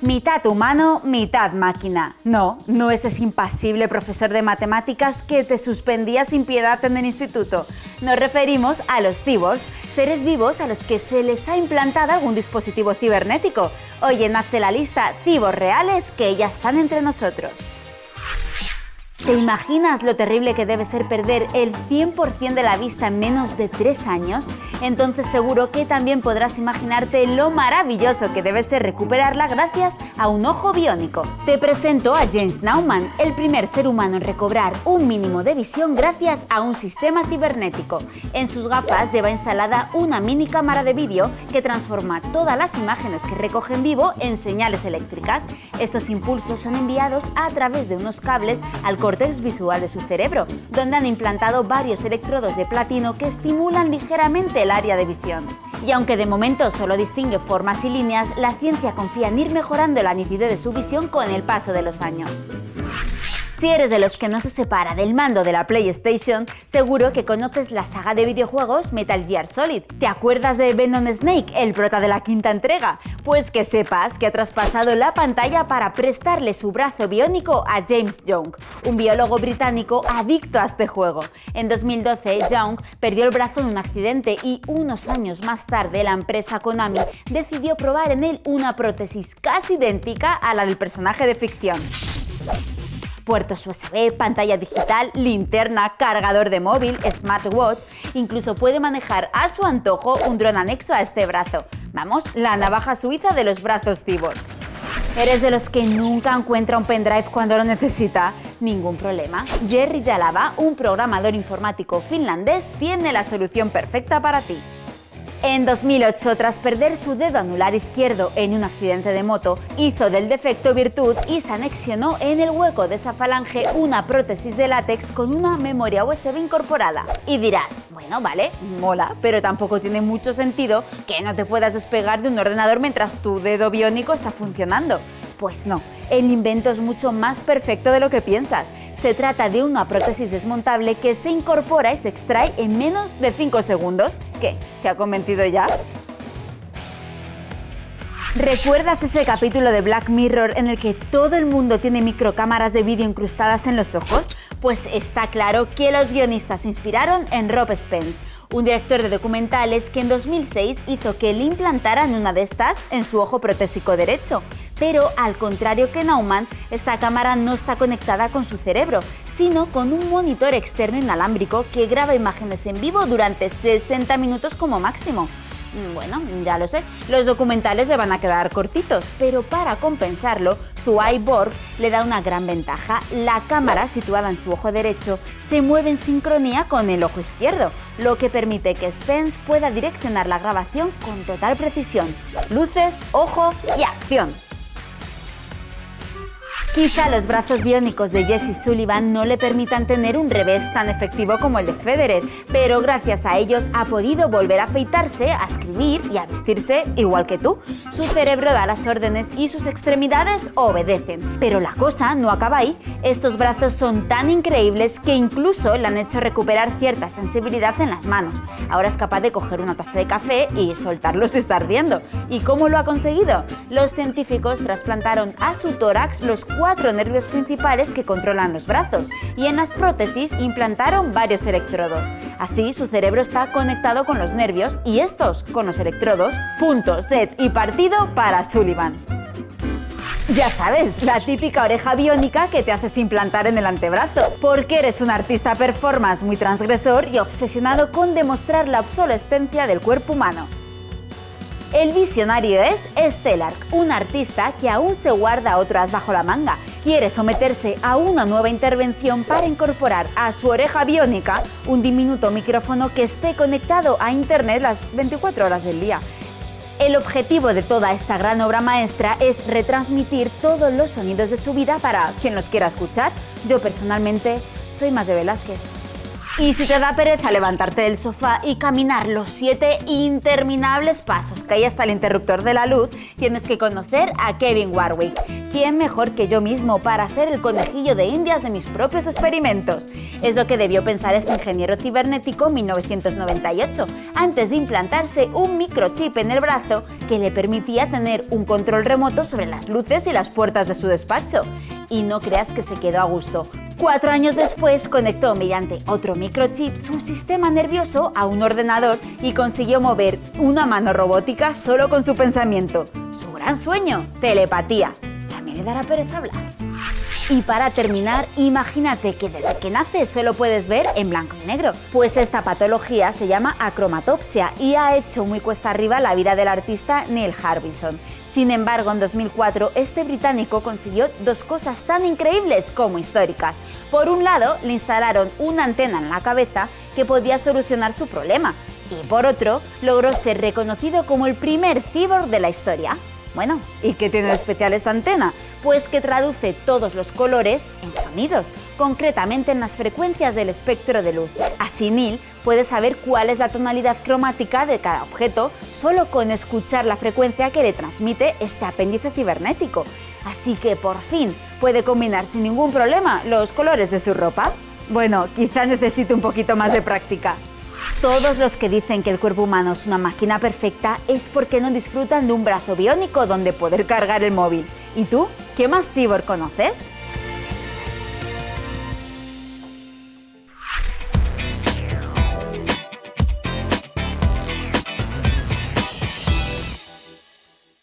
Mitad humano, mitad máquina. No, no es ese impasible profesor de matemáticas que te suspendía sin piedad en el instituto. Nos referimos a los cyborgs, seres vivos a los que se les ha implantado algún dispositivo cibernético. Hoy nace la lista cyborgs reales que ya están entre nosotros. ¿Te imaginas lo terrible que debe ser perder el 100% de la vista en menos de 3 años? Entonces seguro que también podrás imaginarte lo maravilloso que debe ser recuperarla gracias a un ojo biónico. Te presento a James Naumann, el primer ser humano en recobrar un mínimo de visión gracias a un sistema cibernético. En sus gafas lleva instalada una mini cámara de vídeo que transforma todas las imágenes que recoge en vivo en señales eléctricas. Estos impulsos son enviados a través de unos cables al corte visual de su cerebro, donde han implantado varios electrodos de platino que estimulan ligeramente el área de visión. Y aunque de momento solo distingue formas y líneas, la ciencia confía en ir mejorando la nitidez de su visión con el paso de los años. Si eres de los que no se separa del mando de la PlayStation, seguro que conoces la saga de videojuegos Metal Gear Solid. ¿Te acuerdas de Venom Snake, el prota de la quinta entrega? Pues que sepas que ha traspasado la pantalla para prestarle su brazo biónico a James Young, un biólogo británico adicto a este juego. En 2012, Young perdió el brazo en un accidente y unos años más tarde la empresa Konami decidió probar en él una prótesis casi idéntica a la del personaje de ficción puertos USB, pantalla digital, linterna, cargador de móvil, smartwatch, incluso puede manejar a su antojo un dron anexo a este brazo. Vamos, la navaja suiza de los brazos cyborg. ¿Eres de los que nunca encuentra un pendrive cuando lo necesita? Ningún problema. Jerry Jalava, un programador informático finlandés, tiene la solución perfecta para ti. En 2008, tras perder su dedo anular izquierdo en un accidente de moto, hizo del defecto virtud y se anexionó en el hueco de esa falange una prótesis de látex con una memoria USB incorporada. Y dirás, bueno, vale, mola, pero tampoco tiene mucho sentido que no te puedas despegar de un ordenador mientras tu dedo biónico está funcionando. Pues no, el invento es mucho más perfecto de lo que piensas. Se trata de una prótesis desmontable que se incorpora y se extrae en menos de 5 segundos. ¿Qué? ¿Te ha convencido ya? ¿Recuerdas ese capítulo de Black Mirror en el que todo el mundo tiene microcámaras de vídeo incrustadas en los ojos? Pues está claro que los guionistas se inspiraron en Rob Spence, un director de documentales que en 2006 hizo que le implantaran una de estas en su ojo protésico derecho. Pero al contrario que Naumann, esta cámara no está conectada con su cerebro, sino con un monitor externo inalámbrico que graba imágenes en vivo durante 60 minutos como máximo. Mm, bueno, ya lo sé, los documentales le van a quedar cortitos, pero para compensarlo, su iBorg le da una gran ventaja. La cámara, situada en su ojo derecho, se mueve en sincronía con el ojo izquierdo, lo que permite que Spence pueda direccionar la grabación con total precisión. Luces, ojo y acción. Quizá los brazos biónicos de Jesse Sullivan no le permitan tener un revés tan efectivo como el de Federer, pero gracias a ellos ha podido volver a afeitarse, a escribir y a vestirse igual que tú. Su cerebro da las órdenes y sus extremidades obedecen. Pero la cosa no acaba ahí. Estos brazos son tan increíbles que incluso le han hecho recuperar cierta sensibilidad en las manos. Ahora es capaz de coger una taza de café y soltarlo si está ardiendo. ¿Y cómo lo ha conseguido? Los científicos trasplantaron a su tórax los cuatro nervios principales que controlan los brazos y en las prótesis implantaron varios electrodos. Así su cerebro está conectado con los nervios y estos con los electrodos. Punto, set y partido para Sullivan. Ya sabes, la típica oreja biónica que te haces implantar en el antebrazo, porque eres un artista performance muy transgresor y obsesionado con demostrar la obsolescencia del cuerpo humano. El visionario es Stellark, un artista que aún se guarda otras bajo la manga. Quiere someterse a una nueva intervención para incorporar a su oreja biónica un diminuto micrófono que esté conectado a Internet las 24 horas del día. El objetivo de toda esta gran obra maestra es retransmitir todos los sonidos de su vida para quien los quiera escuchar. Yo personalmente soy más de Velázquez. Y si te da pereza levantarte del sofá y caminar los siete interminables pasos que hay hasta el interruptor de la luz, tienes que conocer a Kevin Warwick. ¿Quién mejor que yo mismo para ser el conejillo de indias de mis propios experimentos? Es lo que debió pensar este ingeniero cibernético en 1998, antes de implantarse un microchip en el brazo que le permitía tener un control remoto sobre las luces y las puertas de su despacho. Y no creas que se quedó a gusto, Cuatro años después conectó mediante otro microchip su sistema nervioso a un ordenador y consiguió mover una mano robótica solo con su pensamiento. Su gran sueño, telepatía. También le dará pereza hablar. Y para terminar, imagínate que desde que naces solo puedes ver en blanco y negro. Pues esta patología se llama acromatopsia y ha hecho muy cuesta arriba la vida del artista Neil Harbison. Sin embargo, en 2004 este británico consiguió dos cosas tan increíbles como históricas. Por un lado, le instalaron una antena en la cabeza que podía solucionar su problema. Y por otro, logró ser reconocido como el primer cyborg de la historia. Bueno, ¿y qué tiene de especial esta antena? Pues que traduce todos los colores en sonidos, concretamente en las frecuencias del espectro de luz. Así Neil puede saber cuál es la tonalidad cromática de cada objeto solo con escuchar la frecuencia que le transmite este apéndice cibernético. Así que por fin puede combinar sin ningún problema los colores de su ropa. Bueno, quizá necesite un poquito más de práctica. Todos los que dicen que el cuerpo humano es una máquina perfecta es porque no disfrutan de un brazo biónico donde poder cargar el móvil. ¿Y tú? ¿Qué más cibor conoces?